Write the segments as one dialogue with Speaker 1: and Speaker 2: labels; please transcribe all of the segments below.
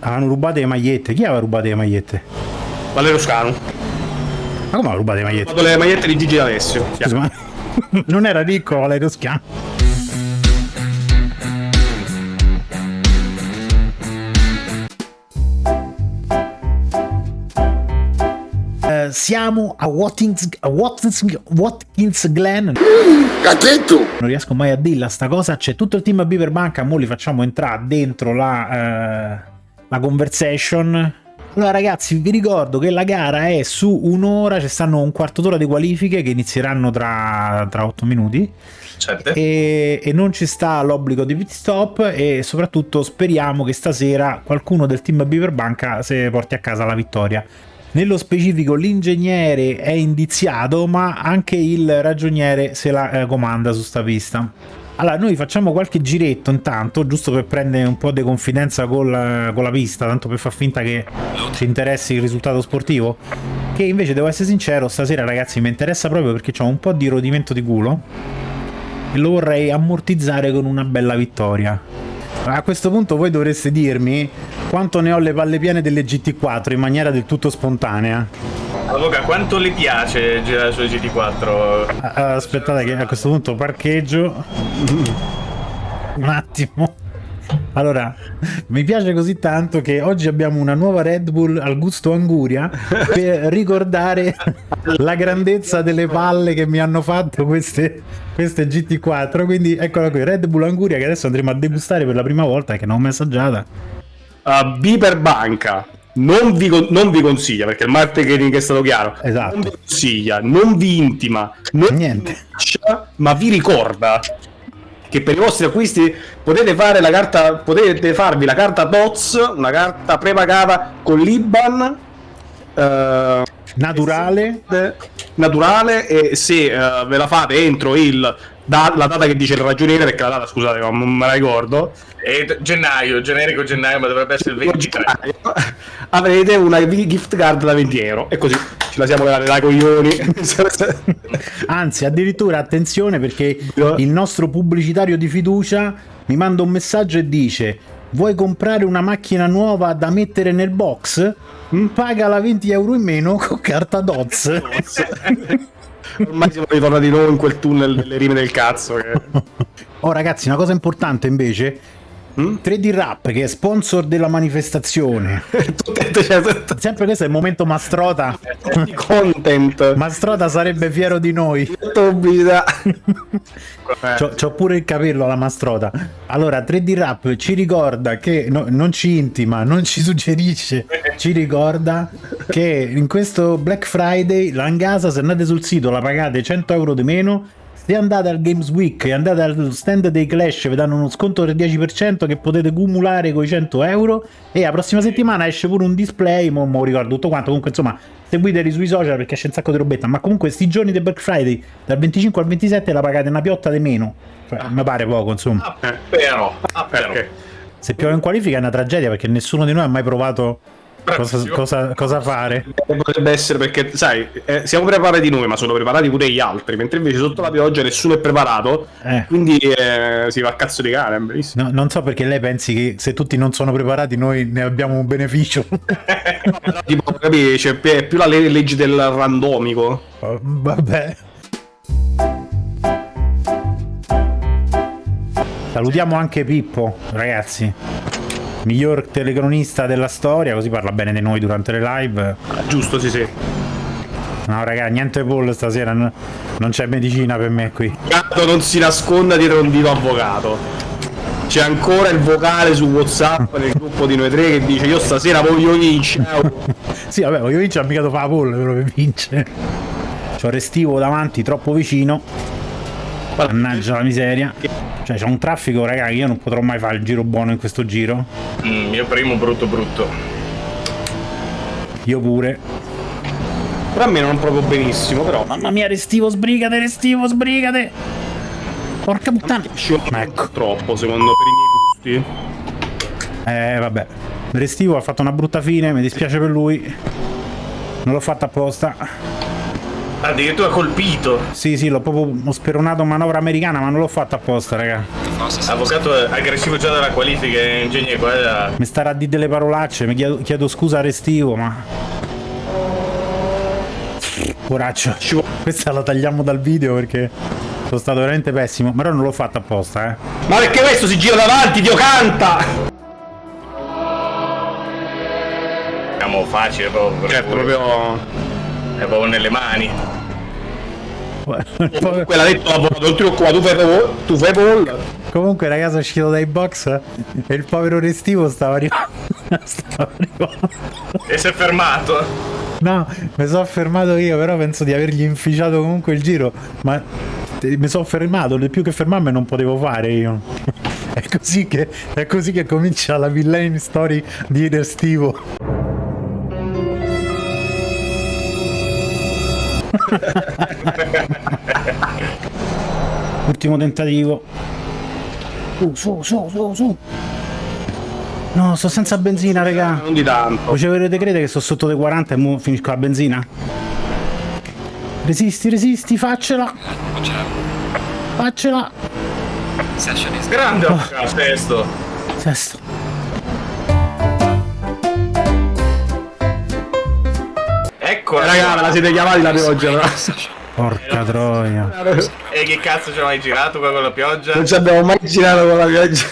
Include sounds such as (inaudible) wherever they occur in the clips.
Speaker 1: Hanno rubato le magliette. Chi aveva rubato le magliette?
Speaker 2: Valerio Scanu.
Speaker 1: Ma come ha rubato le magliette?
Speaker 2: fatto le magliette di Gigi D'Alessio.
Speaker 1: Scusa, ma (laughs) non era ricco Valerio Schiano? Eh, siamo a Watkins, a Watkins, Watkins Glen.
Speaker 3: Cachetto!
Speaker 1: Non riesco mai a dirla sta cosa. C'è tutto il team a Beaver Banca. Mo li facciamo entrare dentro la, eh, la conversation. Allora, ragazzi, vi ricordo che la gara è su un'ora. Ci stanno un quarto d'ora di qualifiche che inizieranno tra, tra 8 minuti.
Speaker 2: Certo.
Speaker 1: E, e non ci sta l'obbligo di pit stop. E soprattutto speriamo che stasera qualcuno del team Beaver Banca se porti a casa la vittoria. Nello specifico l'ingegnere è indiziato, ma anche il ragioniere se la eh, comanda su sta pista. Allora, noi facciamo qualche giretto intanto, giusto per prendere un po' di confidenza col- con la pista, tanto per far finta che ci interessi il risultato sportivo. Che invece, devo essere sincero, stasera ragazzi mi interessa proprio perché ho un po' di rodimento di culo e lo vorrei ammortizzare con una bella vittoria. A questo punto voi dovreste dirmi quanto ne ho le palle piene delle GT4 in maniera del tutto spontanea.
Speaker 2: Luca, quanto le piace girare su GT4?
Speaker 1: Ah, Aspettate che a questo punto parcheggio. (laughs) Un attimo. Allora, mi piace così tanto che oggi abbiamo una nuova Red Bull al gusto Anguria (laughs) per ricordare la grandezza delle palle che mi hanno fatto queste, queste GT4. Quindi eccola qui, Red Bull Anguria che adesso andremo a degustare per la prima volta che non ho mai assaggiata.
Speaker 2: Uh, Biper Banca non vi, non vi consiglia perché il marketing è stato chiaro.
Speaker 1: Esatto.
Speaker 2: Non vi consiglia, non vi intima, non
Speaker 1: Niente.
Speaker 2: vi ma vi ricorda che per i vostri acquisti potete fare la carta potete farvi la carta DOTS, una carta prepagata con l'IBAN eh,
Speaker 1: Naturale.
Speaker 2: eh, naturale e se eh, ve la fate entro il da- la data che dice il ragioniere perché la data scusate ma non me la ricordo
Speaker 4: È gennaio, generico gennaio, ma dovrebbe essere il 23.
Speaker 2: avrete una gift card da 20 euro e così ce la siamo levate dai coglioni (laughs)
Speaker 1: Anzi, addirittura attenzione perché il nostro pubblicitario di fiducia mi manda un messaggio e dice: Vuoi comprare una macchina nuova da mettere nel box? Mm, Pagala 20 euro in meno con carta DOTS. (laughs)
Speaker 2: ormai siamo ritornati noi in quel tunnel delle rime del cazzo che...
Speaker 1: Oh, ragazzi, una cosa importante invece.
Speaker 2: Mm?
Speaker 1: 3D Rap che è sponsor della manifestazione. (laughs) Sempre questo è il momento Mastrota. (laughs)
Speaker 2: content
Speaker 1: Mastrota sarebbe fiero di noi. (laughs) C'ho, c'ho pure il capello alla mastrota. Allora, 3D Rap ci ricorda che no- non ci intima, non ci suggerisce, ci ricorda che in questo Black Friday l'Angasa, se andate sul sito, la pagate 100 euro di meno. Se andate al Games Week e andate al stand dei Clash, vi danno uno sconto del 10% che potete cumulare con i 100 euro. E la prossima settimana esce pure un display. Mo, mo ricordo tutto quanto. Comunque, insomma, seguiteli sui social perché c'è un sacco di robetta. Ma comunque, sti giorni del Black Friday, dal 25 al 27, la pagate una piotta di meno. Cioè, mi pare poco, insomma.
Speaker 4: Ah, però, ah, però.
Speaker 1: Se piove in qualifica è una tragedia perché nessuno di noi ha mai provato cosa, cosa- cosa fare.
Speaker 2: potrebbe essere perché sai eh, siamo preparati noi ma sono preparati pure gli altri mentre invece sotto la pioggia nessuno è preparato
Speaker 1: Eh.
Speaker 2: quindi eh, si va a cazzo di cane
Speaker 1: No, non so perché lei pensi che se tutti non sono preparati noi ne abbiamo un beneficio. (laughs)
Speaker 2: tipo capisci più- è più la le- legge del randomico
Speaker 1: Oh, Vabbè. Salutiamo anche Pippo, ragazzi. Miglior telecronista della storia, così parla bene di noi durante le live.
Speaker 2: Giusto sì sì
Speaker 1: No, raga, niente Paul stasera, non c'è medicina per me qui.
Speaker 2: Gatto non si nasconda dietro un dito avvocato c'è ancora il vocale su whatsapp (laughs) nel gruppo di noi tre che dice io stasera voglio vincere (laughs)
Speaker 1: Sì, vabbè, voglio vincere, mica devo fare la Paul però per vincere. C'ho Restivo davanti, troppo vicino. Mannaggia la miseria. Cioè, c'è un traffico, raga, io non potrò mai fare il giro buono in questo giro.
Speaker 4: Mm, mio primo brutto brutto.
Speaker 1: Io pure.
Speaker 2: però a me non proprio benissimo però
Speaker 1: Mamma mia, Restivo, sbrigate, Restivo, sbrigate! Porca puttana!
Speaker 2: Ma
Speaker 1: Ecco.
Speaker 2: troppo secondo per i miei gusti
Speaker 1: Eh, vabbè. Restivo ha fatto una brutta fine, mi dispiace per lui. Non l'ho fatta apposta.
Speaker 4: Addirittura colpito.
Speaker 1: Sì, sì, l'ho proprio ho speronato manovra americana, ma non l'ho fatta apposta, raga.
Speaker 4: Avvocato aggressivo già dalla qualifica, ingegnere qua.
Speaker 1: Mi starà a dire delle parolacce, mi chiedo, chiedo scusa a Restivo, ma... Poraccio. Questa la tagliamo dal video perché sono stato veramente pessimo. Però non l'ho fatto apposta, eh.
Speaker 2: Ma perché questo si gira davanti, Dio canta!
Speaker 4: Siamo facile proprio.
Speaker 2: Certo, proprio...
Speaker 4: È proprio nelle mani. (laughs)
Speaker 2: Comunque l'ha detto l'avvocato, l'ultimo qua, tu fai tu fai Paul.
Speaker 1: Comunque ragazzi è uscito dai box e il povero Restivo stava arrivando. (laughs) stava arrivando.
Speaker 4: E si è fermato.
Speaker 1: No, mi sono fermato io, però penso di avergli inficiato comunque il giro. Ma eh, mi sono fermato, di più che fermarmi non potevo fare io. (laughs) È così che, è così che comincia la villain story di Restivo. (laughs) Ultimo tentativo. Su, su, su, su, su. No, sto senza benzina, raga.
Speaker 2: Non di tanto.
Speaker 1: Voi ci avrete crede che sto sotto dei 40 e mo finisco la benzina? Resisti, resisti, faccela! Faccela!
Speaker 4: Grande avvocato, testo.
Speaker 1: Sesto.
Speaker 4: Ecco,
Speaker 2: Raga, me la siete chiamati la pioggia, però.
Speaker 1: Porca troia.
Speaker 4: E che cazzo ci hai mai girato qua con la pioggia?
Speaker 2: Non ci abbiamo mai girato con la pioggia.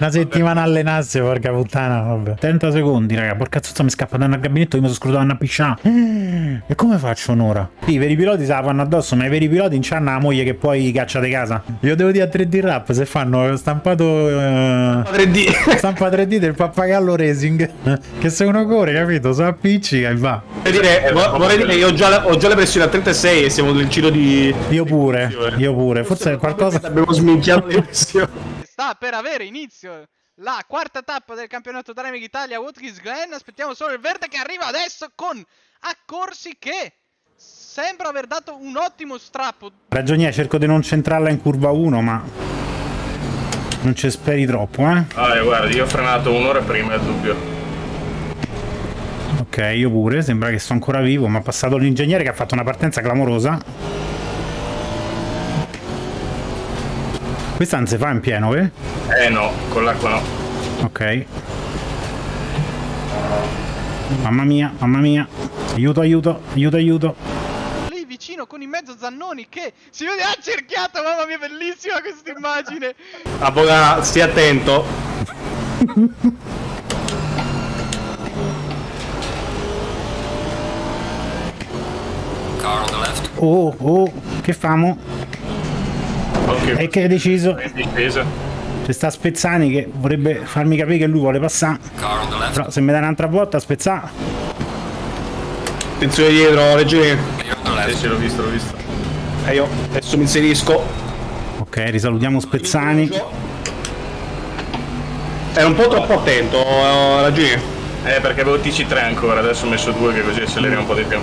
Speaker 1: Una settimana allenarsi, porca puttana, vabbè. 30 secondi, raga. Porca zozza mi scappa da un gabinetto, io mi sono scrutato una pisciata. E come faccio un'ora? Sì, i veri piloti se la fanno addosso, ma i veri piloti non c'hanno la moglie che poi caccia di casa. Io devo dire a 3D Rap se fanno stampato... eh,
Speaker 2: 3D. (laughs)
Speaker 1: Stampa 3D del pappagallo racing che se uno corre capito si appiccica e va
Speaker 2: Vorrei dire, vo- vorrei dire che ho già, ho già le pressioni a 36 e siamo nel giro di...
Speaker 1: io pure io pure forse qualcosa
Speaker 2: Abbiamo sminchiato le pressioni.
Speaker 3: Sta per avere inizio la quarta tappa del campionato Dynamic Italia Watkins Glen. Aspettiamo solo il verde che arriva adesso con accorsi che sembra aver dato un ottimo strappo.
Speaker 1: ragionia cerco di non centrarla in curva 1 ma non ci speri troppo eh
Speaker 4: Ah, guarda, io ho frenato un'ora prima, è dubbio.
Speaker 1: ok io pure sembra che sto ancora vivo ma ha passato l'ingegnere che ha fatto una partenza clamorosa questa non si fa in pieno eh?
Speaker 4: Eh no, con l'acqua no.
Speaker 1: ok mamma mia mamma mia aiuto aiuto aiuto aiuto
Speaker 3: Lì vicino con in mezzo Zannoni che si vede accerchiato. Mamma mia, bellissima questa immagine.
Speaker 2: Avvocato, stia attento.
Speaker 1: oh oh che famo
Speaker 4: Ok,
Speaker 1: e che hai deciso. C'è sta Spezzani che vorrebbe farmi capire che lui vuole passare. Però se mi dai un'altra volta Spezzani.
Speaker 2: Attenzione dietro, leggeri.
Speaker 4: Sì, sì, l'ho visto, l'ho visto.
Speaker 2: E io adesso mi inserisco.
Speaker 1: Ok, risalutiamo Spezzani.
Speaker 2: Era un po' troppo attento, eh, ragioni.
Speaker 4: Eh, perché avevo TC3 ancora, adesso ho messo due che così acceleriamo un po' di più.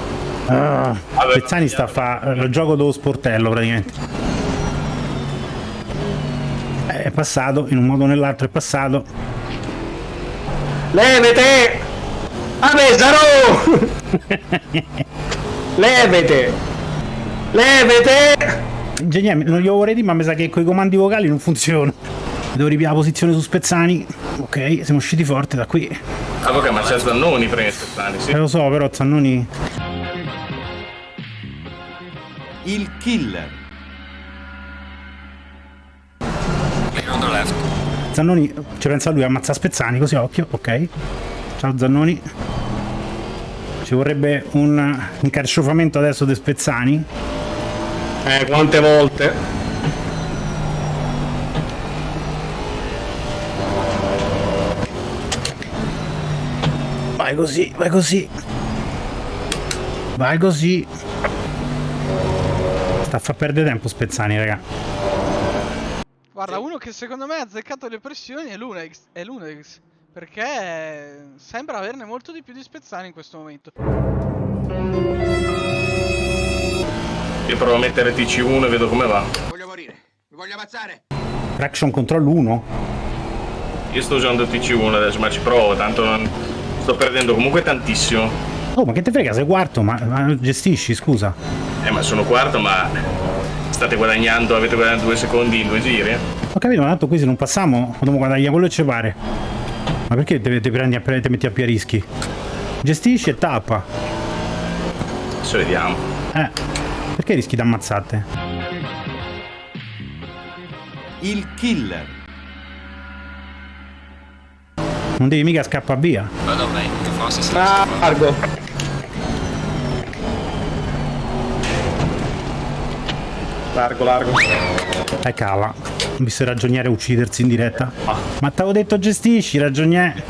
Speaker 1: Ah, Spezzani sta a fare il gioco dello sportello praticamente. È passato, in un modo o nell'altro è passato.
Speaker 2: Levete! A Pesaro! (laughs) Levete! Levete!
Speaker 1: Ingegnere, non glielo vorrei dire, ma mi sa che con i comandi vocali non funziona. Devo ripiare la posizione su Spezzani. Ok, siamo usciti forte da qui.
Speaker 4: Ah, ok, ma c'è Zannoni prima di Spezzani, sì.
Speaker 1: Eh, lo so, però Zannoni...
Speaker 5: Il killer.
Speaker 1: Zannoni, ci pensa lui, ammazza Spezzani, così occhio, ok. Ciao Zannoni. Ci vorrebbe un incarciofamento adesso di Spezzani.
Speaker 2: Eh, quante volte?
Speaker 1: Vai così, vai così. Vai così. Sta a far perdere tempo Spezzani, raga.
Speaker 3: Guarda, uno che secondo me ha azzeccato le pressioni è l'Unex. È l'Unex. Perché sembra averne molto di più di Spezzani in questo momento.
Speaker 4: Io provo a mettere TC1 e vedo come va.
Speaker 5: Voglio morire. Mi voglio ammazzare.
Speaker 1: Traction control 1.
Speaker 4: Io sto usando TC1 adesso, ma ci provo, tanto non... sto perdendo comunque tantissimo.
Speaker 1: Oh, ma che te frega, sei quarto, ma, ma gestisci, scusa.
Speaker 4: Eh, ma sono quarto, ma state guadagnando, avete guadagnato due secondi in due giri?
Speaker 1: Ho capito, ma tanto qui se non passiamo, dobbiamo guadagnare quello che ci pare. Ma perché te, te prendi a, te metti a più rischi? Gestisci e tappa.
Speaker 4: Adesso vediamo.
Speaker 1: Eh, perché rischi di ammazzate?
Speaker 5: Il killer.
Speaker 1: Non devi mica scappare via.
Speaker 6: Well mate, the fastest
Speaker 2: Ah, largo. Largo, largo.
Speaker 1: Eh cala. Ho visto il ragioniere uccidersi in diretta. Ma t'avevo detto gestisci, ragioniere.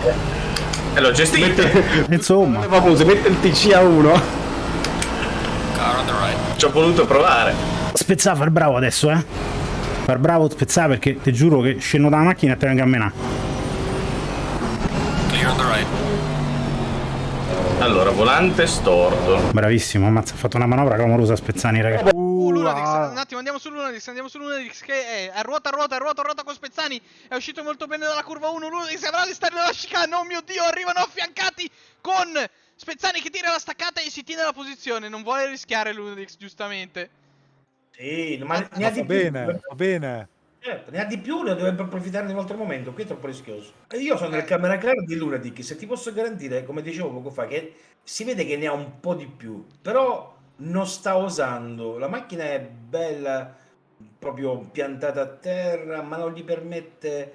Speaker 4: E l'ho gestito. (laughs)
Speaker 1: Insomma.
Speaker 2: Famoso, mette il TC a 1.
Speaker 6: car on the right.
Speaker 4: Ci ho voluto provare.
Speaker 1: Spezzà far bravo adesso, eh. Far bravo spezzà perché ti giuro che scendo dalla macchina e te vengo a menare.
Speaker 6: Clear on the right.
Speaker 4: Allora, volante storto.
Speaker 1: Bravissimo, ammazza, ha fatto una manovra clamorosa Spezzani, raga.
Speaker 3: Lunadix, un attimo, andiamo su Lunadix, andiamo su Lunadix che è a ruota, a ruota, a ruota, a ruota con Spezzani. È uscito molto bene dalla curva 1. Lunadix avrà all'esterno della chicane. Oh mio dio, arrivano affiancati con Spezzani che tira la staccata e si tiene la posizione. Non vuole rischiare Lunadix, giustamente.
Speaker 7: Sì, ma ne ha di più.
Speaker 8: bene, va bene.
Speaker 7: Certo, ne ha di più, ne dovrebbe approfittare in un altro momento. Qui è troppo rischioso. Io sono nel camera clara di Lunatic. Se ti posso garantire, come dicevo poco fa, che si vede che ne ha un po' di più, però non sta osando. La macchina è bella, proprio piantata a terra, ma non gli permette,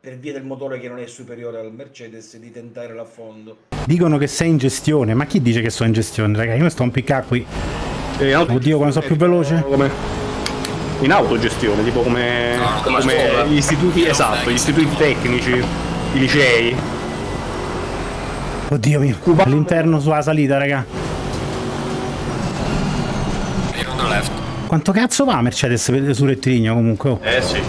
Speaker 7: per via del motore che non è superiore al Mercedes, di tentare l'affondo.
Speaker 1: Dicono che sei in gestione, ma chi dice che sono in gestione, raga? Io mi sto a impiccare qui.
Speaker 2: Eh, auto-
Speaker 1: Oddio, quando sono più veloce.
Speaker 2: Come... In autogestione, tipo come,
Speaker 6: come a
Speaker 2: come
Speaker 6: scuola.
Speaker 2: gli istituti, esatto, gli istituti tecnici, i licei.
Speaker 1: Oddio mio, all'interno sulla salita, raga.
Speaker 6: Clear on the left.
Speaker 1: Quanto cazzo va Mercedes sul rettilineo comunque? oh?
Speaker 4: Eh sì.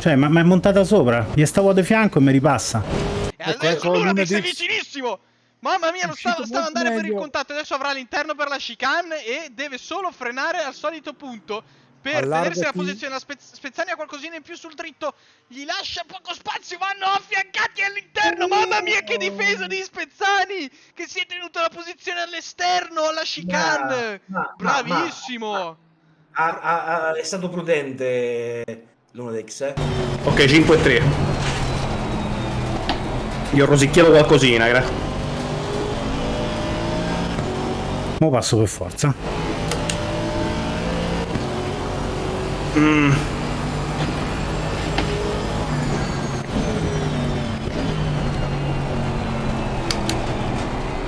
Speaker 1: Cioè, ma, ma è montata sopra. Gli stavo di fianco e mi ripassa.
Speaker 3: E
Speaker 8: Ecco,
Speaker 3: adesso
Speaker 8: ecco,
Speaker 3: è
Speaker 8: Lunadix.
Speaker 3: vicinissimo. Mamma mia, non stava, stava andare per il contatto. Adesso avrà l'interno per la chicane e deve solo frenare al solito punto. Per
Speaker 8: Allargati.
Speaker 3: tenersi la posizione, la Spez- Spezzani ha qualcosina in più sul dritto, gli lascia poco spazio, vanno affiancati all'interno, mamma mia che difesa di Spezzani, che si è tenuto la posizione all'esterno, alla chicane,
Speaker 7: Ma- ma-
Speaker 3: bravissimo.
Speaker 7: Ha- ha- ha- è stato prudente Lunatic, eh?
Speaker 2: Ok, 5 e 3. Io ho rosicchiato qualcosina, gra-
Speaker 1: Mo passo per forza.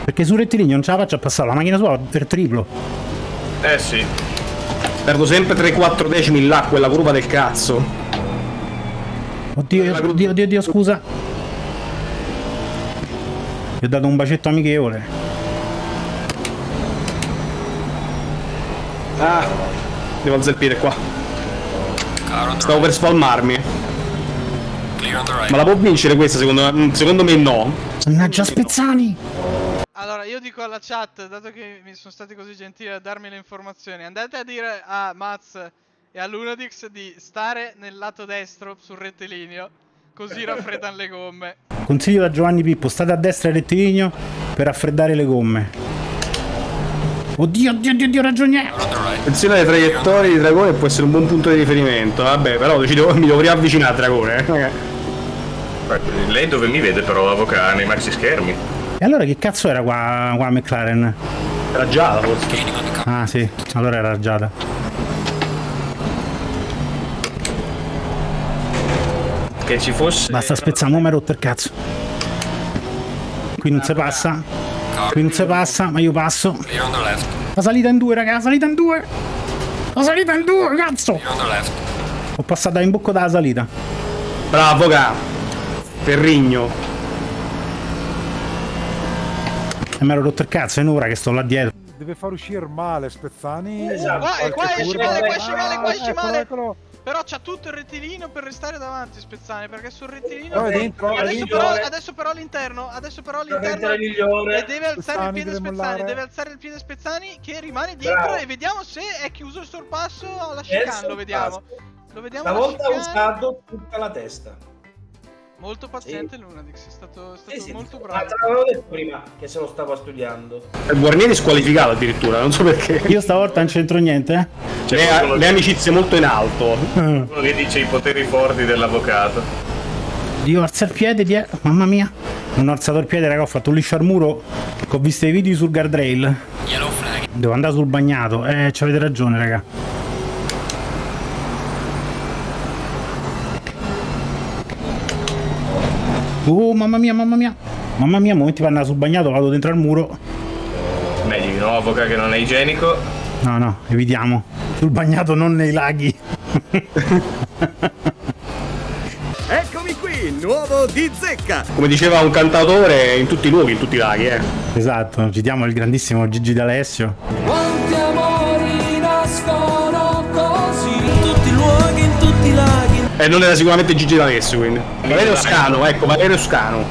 Speaker 1: Perché sul rettilineo non ce la faccio a passare la macchina sua per triplo.
Speaker 4: Eh sì.
Speaker 2: Perdo sempre 3-4 decimi là, quella curva del cazzo.
Speaker 1: Oddio, oddio, oddio, oddio, scusa. Gli ho dato un bacetto amichevole.
Speaker 2: Ah, devo piede qua. Stavo per spalmarmi. Ma la può vincere questa secondo me? Secondo me no.
Speaker 1: Mannaggia Spezzani!
Speaker 3: Allora, io dico alla chat, dato che mi sono stati così gentili a darmi le informazioni, andate a dire a Maz e a Lunadix di stare nel lato destro sul rettilineo, così raffreddano le gomme.
Speaker 1: Consiglio da Giovanni Pippo, state a destra del rettilineo per raffreddare le gomme. Oddio, oddio, oddio, oddio,
Speaker 6: right.
Speaker 2: Attenzione alle traiettorie di Dragone può essere un buon punto di riferimento. Vabbè, però devo- mi devo riavvicinare a Dragone. eh.
Speaker 4: Lei dove mi vede però, avvocato, nei maxi schermi?
Speaker 1: E allora che cazzo era qua, qua McLaren?
Speaker 2: Era già forse.
Speaker 1: Ah sì, allora era raggiata.
Speaker 4: Che ci fosse...
Speaker 1: Basta spezzare, mo mi rotto il cazzo. Qui non si passa, qui non si passa, ma io passo. La salita in due, raga, la salita in due! La salita in due, cazzo! Ho passato in bocca dalla salita.
Speaker 2: Bravo, ga. Ferrigno.
Speaker 1: E (laughs) mi ero rotto il cazzo, è un'ora che sto là dietro.
Speaker 8: Deve far uscire male Spezzani.
Speaker 7: Esatto.
Speaker 3: Qua- e qua esce male, qua esce male, qua esce
Speaker 8: eccolo,
Speaker 3: male.
Speaker 8: eccolo.
Speaker 3: Però c'ha tutto il rettilineo per restare davanti Spezzani, perché sul rettilineo...
Speaker 8: No, è dentro,
Speaker 3: adesso, però, adesso però all'interno, adesso però all'interno... E deve alzare il piede
Speaker 8: deve
Speaker 3: Spezzani,
Speaker 8: mollare.
Speaker 3: deve alzare il piede Spezzani che rimane dietro
Speaker 7: Bravo.
Speaker 3: e vediamo se è chiuso il sorpasso alla chicane, lo vediamo. Lo vediamo alla
Speaker 7: Stavolta ha usato tutta la testa.
Speaker 3: Molto paziente Lunadix, è stato, è stato
Speaker 7: Sì, sì,
Speaker 3: molto
Speaker 7: ma
Speaker 3: bravo.
Speaker 7: te l'avevo detto prima che se lo stava studiando.
Speaker 2: Il Guarnieri squalificato addirittura, non so perché. (laughs)
Speaker 1: Io stavolta non c'entro niente, eh?
Speaker 4: C'è
Speaker 2: Le, le amicizie molto in alto.
Speaker 4: qualcuno che dice i poteri forti dell'avvocato.
Speaker 1: Dio, alza il piede, die- mamma mia. Non ho alzato il piede, raga, ho fatto un liscio al muro. Che ho visto i video sul guardrail.
Speaker 6: Yellow flag.
Speaker 1: Devo andare sul bagnato. Eh, ci avete ragione, raga. Oh, mamma mia, mamma mia. Mamma mia, momenti per andare sul bagnato, vado dentro al muro.
Speaker 4: Meglio di no, avvocato che non è igienico.
Speaker 1: No, no, evitiamo. Sul bagnato, non nei laghi. (laughs)
Speaker 5: Eccomi qui, nuovo di zecca.
Speaker 2: Come diceva un cantatore, in tutti i luoghi, in tutti i laghi, eh.
Speaker 1: Esatto, citiamo il grandissimo Gigi D'Alessio.
Speaker 9: Quanti
Speaker 2: E non era sicuramente Gigi D'Alessio, quindi. Valerio Scano, ecco, Valerio Scano.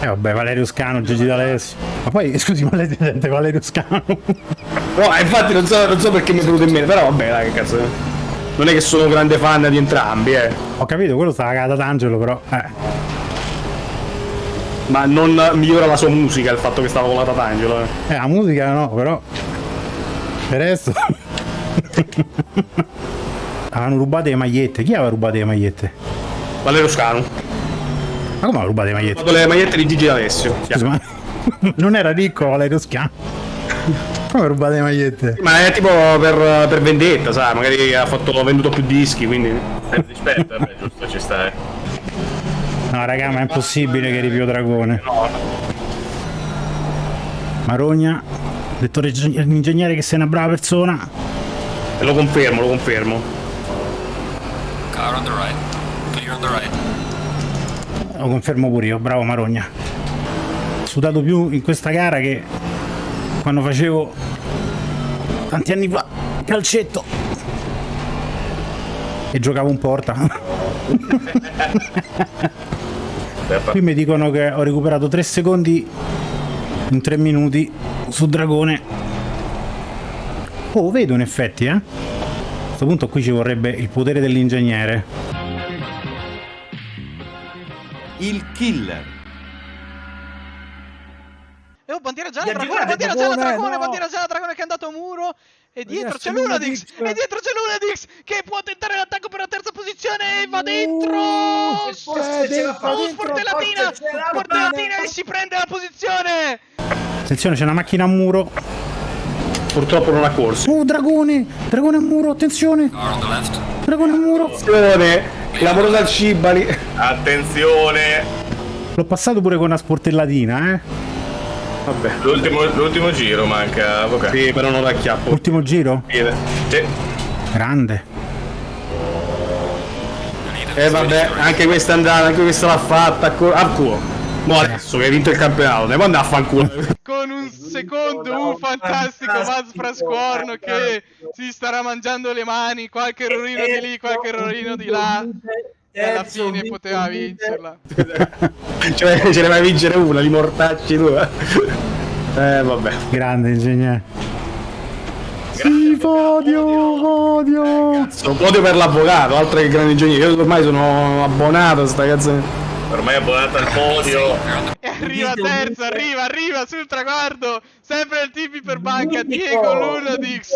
Speaker 1: Eh vabbè, Valerio Scano, Gigi D'Alessio. Ma poi, scusi, ma lei sente Valerio Scano?
Speaker 2: No, eh, infatti non so, non so perché mi è venuto in mente, però vabbè, dai, che cazzo. Non è che sono un grande fan di entrambi, eh.
Speaker 1: Ho capito, quello stava cagata d'angelo, però. Eh.
Speaker 2: Ma non migliora la sua musica il fatto che stava con la Tatangelo, eh.
Speaker 1: Eh, la musica no, però. Per resto. (laughs) Avevano rubato le magliette. Chi aveva rubato le magliette?
Speaker 2: Valerio Scano.
Speaker 1: Ma come aveva rubato le
Speaker 2: Ho
Speaker 1: magliette?
Speaker 2: fatto le magliette di Gigi D'Alessio.
Speaker 1: Scusa, ma (laughs) non era ricco Valerio Scano? Come ha rubato le magliette?
Speaker 2: Ma è tipo per, per vendetta, sai, magari ha fatto ha venduto più dischi, quindi.
Speaker 4: Eh, rispetto, vabbè, giusto, ci sta. eh.
Speaker 1: No, raga, ma è impossibile che ripio Dragone.
Speaker 2: No,
Speaker 1: Marogna, detto l'ingegnere che sei una brava persona.
Speaker 2: lo confermo, lo confermo.
Speaker 6: On the right. Clear on the right.
Speaker 1: Lo confermo pure io, bravo Marogna. Ho sudato più in questa gara che quando facevo tanti anni fa calcetto e giocavo in porta. (laughs) Qui mi dicono che ho recuperato 3 secondi in 3 minuti su Dragone. Oh, vedo in effetti, eh. A questo punto qui ci vorrebbe il potere dell'ingegnere.
Speaker 5: Il killer.
Speaker 3: E oh, bandiera gialla, dragone, bandiera gialla,
Speaker 8: dragone,
Speaker 3: dragone,
Speaker 8: no!
Speaker 3: bandiera gialla, dragone che è andato a muro. E dietro c'è Lunadix, e dietro c'è Lunadix che può tentare l'attacco per la terza posizione e va dentro.
Speaker 7: Uh, forse ce la fa.
Speaker 3: Oh, sportellatina, sportellatina e si prende la posizione.
Speaker 1: Attenzione, c'è una macchina a muro.
Speaker 2: Purtroppo non ha corso.
Speaker 1: Oh, dragone! Dragone a muro, attenzione! Dragone a muro!
Speaker 2: Attenzione, clamorosa al Cibali.
Speaker 4: Attenzione!
Speaker 1: L'ho passato pure con una sportellatina, eh?
Speaker 2: Vabbè.
Speaker 4: L'ultimo, l'ultimo giro manca, avvocato.
Speaker 2: Sì, però non la chiappo.
Speaker 1: Ultimo giro?
Speaker 4: Sì.
Speaker 1: Grande.
Speaker 2: Eh vabbè, anche questa andata, anche questa l'ha fatta. A culo. Mo adesso che hai vinto il campionato, ne può andare a fanculo.
Speaker 3: Con un secondo, un fantastico Vaz Frascorno che si starà mangiando le mani, qualche errorino di lì, qualche errorino di là. E alla fine poteva vincerla.
Speaker 2: cioè, ce ne vai a vincere una, li mortacci tu. Eh vabbè.
Speaker 1: Grande ingegnere. Sì, podio, podio.
Speaker 2: Sono podio per l'avvocato, altro che grande ingegnere. Io ormai sono abbonato a sta cazzo.
Speaker 4: Ormai è abbonata al podio.
Speaker 3: E arriva terzo, arriva, arriva sul traguardo. Sempre il tipi per banca, Diego Lunadix.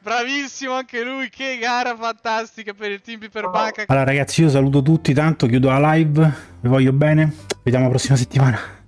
Speaker 3: Bravissimo anche lui, che gara fantastica per il team per banca.
Speaker 1: Allora ragazzi, io saluto tutti tanto, chiudo la live. Vi voglio bene. Vediamo la prossima settimana.